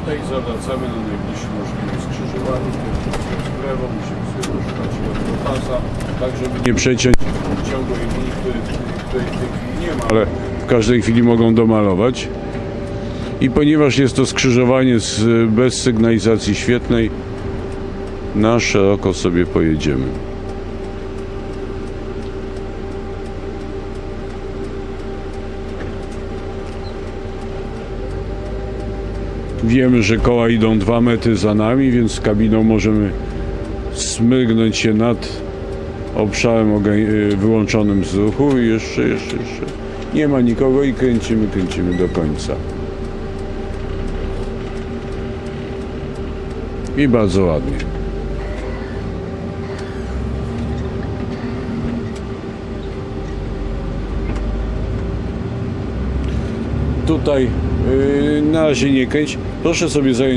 tutaj zawracamy na najbliższym możliwym skrzyżowaniu, w prawo, musimy sobie poszukać jednego pasa, tak żeby nie przeciąć ciągłej linii, której w tej chwili nie ma, ale w każdej chwili mogą domalować. I ponieważ jest to skrzyżowanie z, bez sygnalizacji świetnej, na szeroko sobie pojedziemy. Wiemy, że koła idą dwa metry za nami, więc z kabiną możemy smygnąć się nad obszarem y, wyłączonym z ruchu i jeszcze, jeszcze, jeszcze. Nie ma nikogo i kręcimy, kręcimy do końca. I bardzo ładnie. Tutaj yy, na razie nie kręć. Proszę sobie zająć